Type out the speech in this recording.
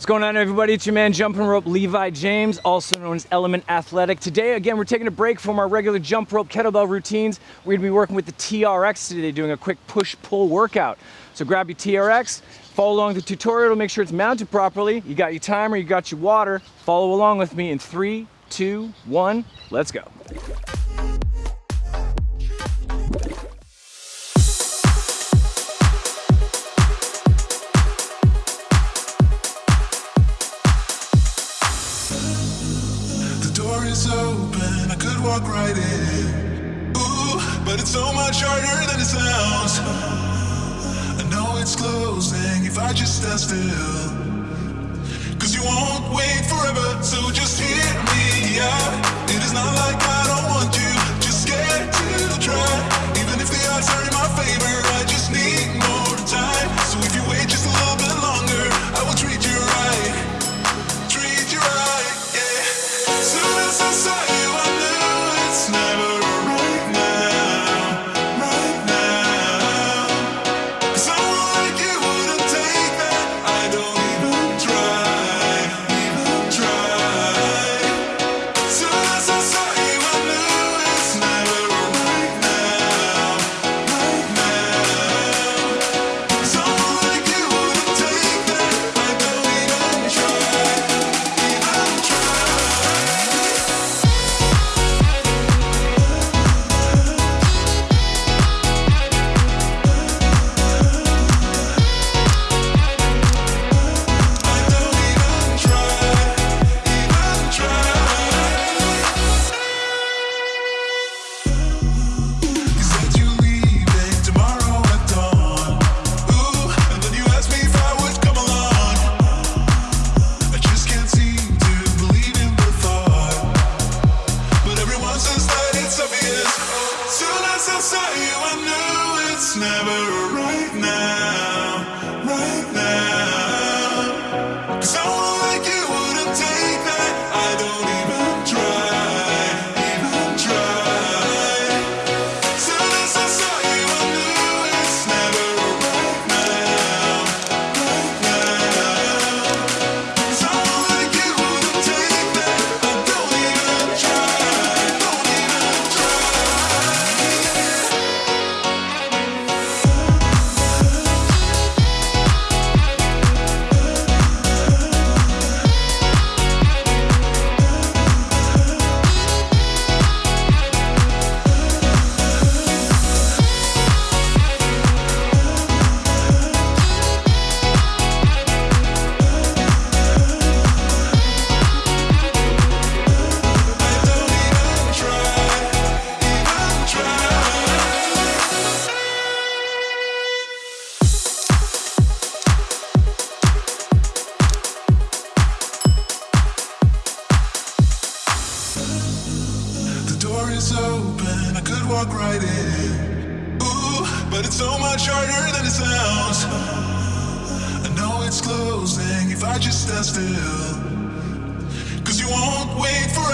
What's going on everybody? It's your man Jumping Rope Levi James, also known as Element Athletic. Today, again, we're taking a break from our regular jump rope kettlebell routines. We're gonna be working with the TRX today, doing a quick push-pull workout. So grab your TRX, follow along the tutorial to make sure it's mounted properly. You got your timer, you got your water. Follow along with me in three, two, one, let's go. But it's so much harder than it sounds. I know it's closing if I just stand still. Cause you won't never right now, walk right in. Ooh, but it's so much harder than it sounds. I know it's closing if I just stand still. Cause you won't wait forever,